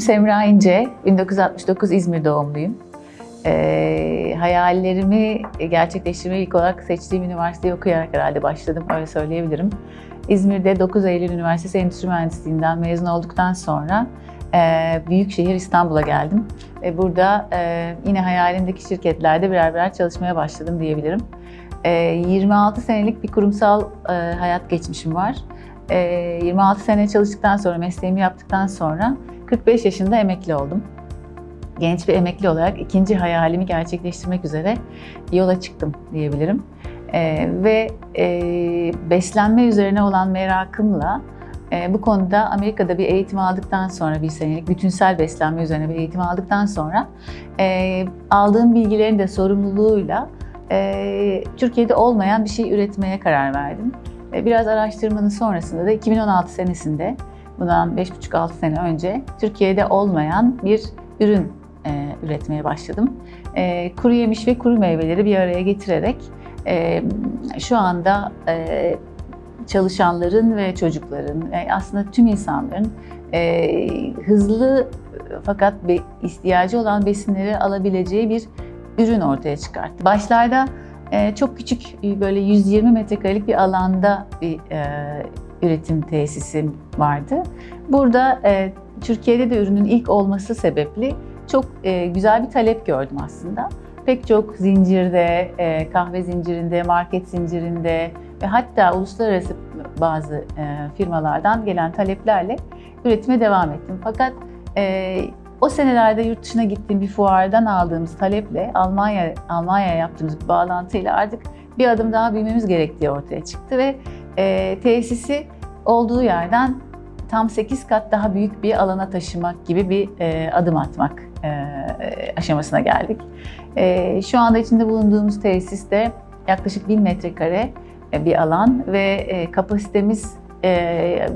İsmim Semra İnce, 1969 İzmir doğumluyum. Ee, hayallerimi gerçekleştirmeyi ilk olarak seçtiğim üniversiteyi okuyarak herhalde başladım, öyle söyleyebilirim. İzmir'de 9 Eylül Üniversitesi Endüstri Mühendisliğinden mezun olduktan sonra e, büyük şehir İstanbul'a geldim. Ve burada e, yine hayalimdeki şirketlerde birer birer çalışmaya başladım diyebilirim. E, 26 senelik bir kurumsal e, hayat geçmişim var. E, 26 sene çalıştıktan sonra, mesleğimi yaptıktan sonra 45 yaşında emekli oldum. Genç bir emekli olarak ikinci hayalimi gerçekleştirmek üzere yola çıktım diyebilirim. Ee, ve e, beslenme üzerine olan merakımla e, bu konuda Amerika'da bir eğitim aldıktan sonra bir senelik bütünsel beslenme üzerine bir eğitim aldıktan sonra e, aldığım bilgilerin de sorumluluğuyla e, Türkiye'de olmayan bir şey üretmeye karar verdim. E, biraz araştırmanın sonrasında da 2016 senesinde bundan 5,5-6 sene önce Türkiye'de olmayan bir ürün e, üretmeye başladım. E, kuru yemiş ve kuru meyveleri bir araya getirerek e, şu anda e, çalışanların ve çocukların, e, aslında tüm insanların e, hızlı fakat be, ihtiyacı olan besinleri alabileceği bir ürün ortaya çıkarttı. Başlarda e, çok küçük böyle 120 metrekarelik bir alanda bir e, üretim tesisim vardı. Burada e, Türkiye'de de ürünün ilk olması sebeple çok e, güzel bir talep gördüm aslında. Pek çok zincirde, e, kahve zincirinde, market zincirinde ve hatta uluslararası bazı e, firmalardan gelen taleplerle üretime devam ettim. Fakat e, o senelerde yurt dışına gittiğim bir fuardan aldığımız taleple Almanya Almanya'ya yaptığımız bir bağlantıyla artık bir adım daha büyümemiz gerektiği ortaya çıktı ve e, tesisi olduğu yerden tam 8 kat daha büyük bir alana taşımak gibi bir e, adım atmak e, aşamasına geldik. E, şu anda içinde bulunduğumuz tesiste yaklaşık 1000 metrekare e, bir alan ve e, kapasitemiz e,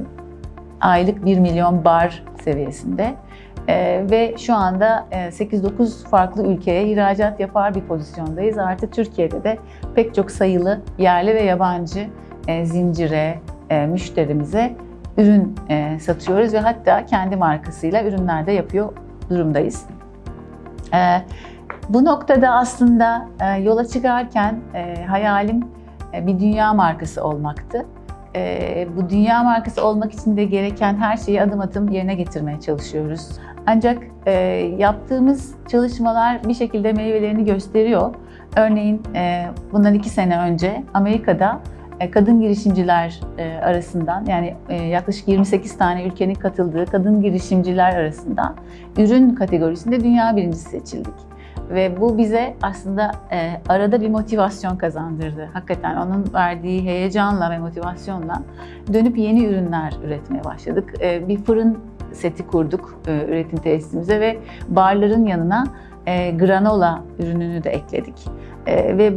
aylık 1 milyon bar seviyesinde. Ee, ve şu anda e, 8-9 farklı ülkeye ihracat yapar bir pozisyondayız. Artık Türkiye'de de pek çok sayılı yerli ve yabancı e, zincire, e, müşterimize ürün e, satıyoruz ve hatta kendi markasıyla ürünler de yapıyor durumdayız. E, bu noktada aslında e, yola çıkarken e, hayalim e, bir dünya markası olmaktı. E, bu dünya markası olmak için de gereken her şeyi adım adım yerine getirmeye çalışıyoruz. Ancak e, yaptığımız çalışmalar bir şekilde meyvelerini gösteriyor. Örneğin e, bundan iki sene önce Amerika'da kadın girişimciler e, arasından yani e, yaklaşık 28 tane ülkenin katıldığı kadın girişimciler arasından ürün kategorisinde dünya birincisi seçildik. Ve bu bize aslında arada bir motivasyon kazandırdı. Hakikaten onun verdiği heyecanla ve motivasyonla dönüp yeni ürünler üretmeye başladık. Bir fırın seti kurduk üretim tesisimize ve barların yanına granola ürününü de ekledik. Ve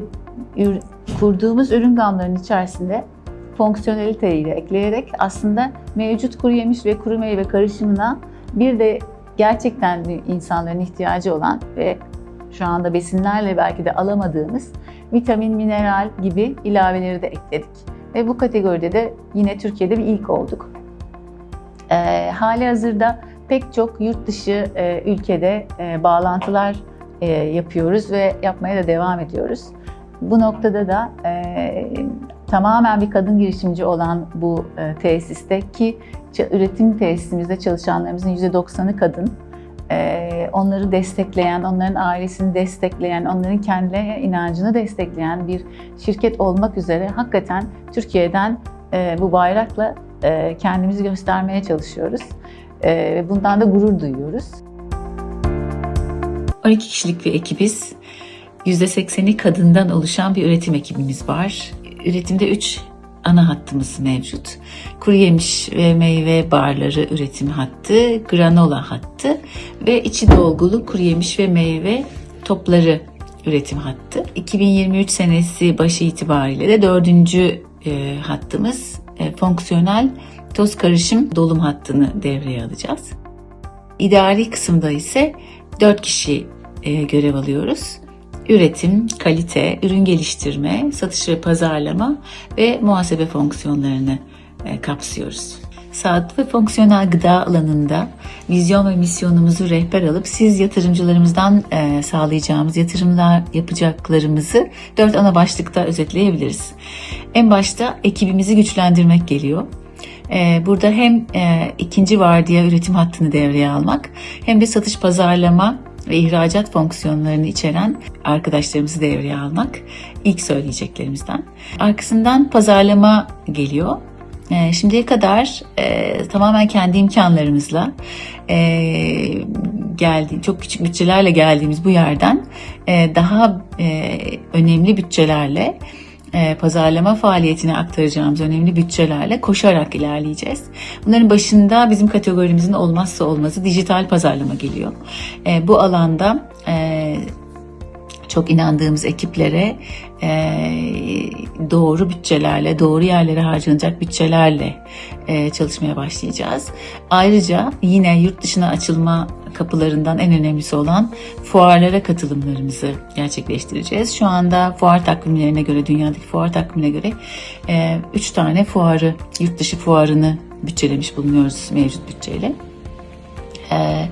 kurduğumuz ürün gamlarının içerisinde fonksiyoneliteyi ekleyerek aslında mevcut kuru yemiş ve kuru meyve karışımına bir de gerçekten insanların ihtiyacı olan ve şu anda besinlerle belki de alamadığımız vitamin, mineral gibi ilaveleri de ekledik. Ve bu kategoride de yine Türkiye'de bir ilk olduk. E, hali hazırda pek çok yurt dışı e, ülkede e, bağlantılar e, yapıyoruz ve yapmaya da devam ediyoruz. Bu noktada da e, tamamen bir kadın girişimci olan bu e, tesiste ki üretim tesisimizde çalışanlarımızın %90'ı kadın. E, onları destekleyen, onların ailesini destekleyen, onların kendilerine inancını destekleyen bir şirket olmak üzere hakikaten Türkiye'den e, bu bayrakla e, kendimizi göstermeye çalışıyoruz. E, bundan da gurur duyuyoruz. 12 kişilik bir ekibiz. %80'i kadından oluşan bir üretim ekibimiz var. Üretimde 3 ana hattımız mevcut. Kuru yemiş ve meyve barları üretim hattı, granola hattı ve içi dolgulu kuru yemiş ve meyve topları üretim hattı. 2023 senesi başı itibariyle de dördüncü e, hattımız e, fonksiyonel toz karışım dolum hattını devreye alacağız. İdari kısımda ise 4 kişi e, görev alıyoruz üretim, kalite, ürün geliştirme, satış ve pazarlama ve muhasebe fonksiyonlarını e, kapsıyoruz. sağlıklı ve fonksiyonel gıda alanında vizyon ve misyonumuzu rehber alıp siz yatırımcılarımızdan e, sağlayacağımız yatırımlar yapacaklarımızı dört ana başlıkta özetleyebiliriz. En başta ekibimizi güçlendirmek geliyor. E, Burada hem ikinci vardiya üretim hattını devreye almak hem de satış pazarlama ve ihracat fonksiyonlarını içeren arkadaşlarımızı devreye almak ilk söyleyeceklerimizden. Arkasından pazarlama geliyor. E, Şimdiye kadar e, tamamen kendi imkanlarımızla e, geldi, çok küçük bütçelerle geldiğimiz bu yerden e, daha e, önemli bütçelerle pazarlama faaliyetine aktaracağımız önemli bütçelerle koşarak ilerleyeceğiz. Bunların başında bizim kategorimizin olmazsa olmazı dijital pazarlama geliyor. E, bu alanda e, çok inandığımız ekiplere e, doğru bütçelerle, doğru yerlere harcanacak bütçelerle e, çalışmaya başlayacağız. Ayrıca yine yurt dışına açılma kapılarından en önemlisi olan fuarlara katılımlarımızı gerçekleştireceğiz. Şu anda fuar takvimlerine göre, dünyadaki fuar takvimine göre 3 tane fuarı, yurt dışı fuarını bütçelemiş bulunuyoruz mevcut bütçeyle. Ee,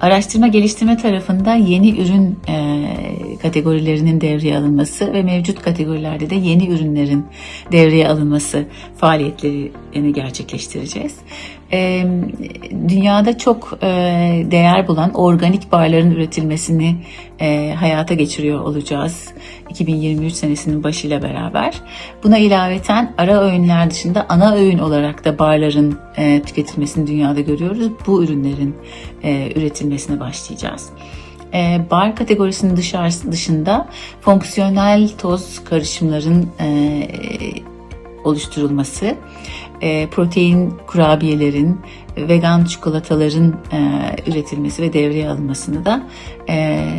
araştırma geliştirme tarafında yeni ürün e, kategorilerinin devreye alınması ve mevcut kategorilerde de yeni ürünlerin devreye alınması faaliyetlerini gerçekleştireceğiz. Ee, dünyada çok e, değer bulan organik barların üretilmesini e, hayata geçiriyor olacağız 2023 senesinin başıyla beraber. Buna ilaveten ara öğünler dışında ana öğün olarak da barların e, tüketilmesini dünyada görüyoruz. Bu ürünlerin e, üretilmesine başlayacağız. E, bar kategorisinin dışında fonksiyonel toz karışımların e, oluşturulması, e, protein kurabiyelerin, vegan çikolataların e, üretilmesi ve devreye alınmasını da e,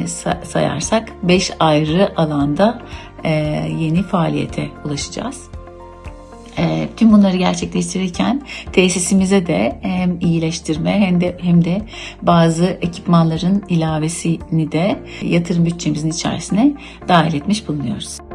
sa- sayarsak 5 ayrı alanda e, yeni faaliyete ulaşacağız. E, tüm bunları gerçekleştirirken tesisimize de hem iyileştirme hem de hem de bazı ekipmanların ilavesini de yatırım bütçemizin içerisine dahil etmiş bulunuyoruz.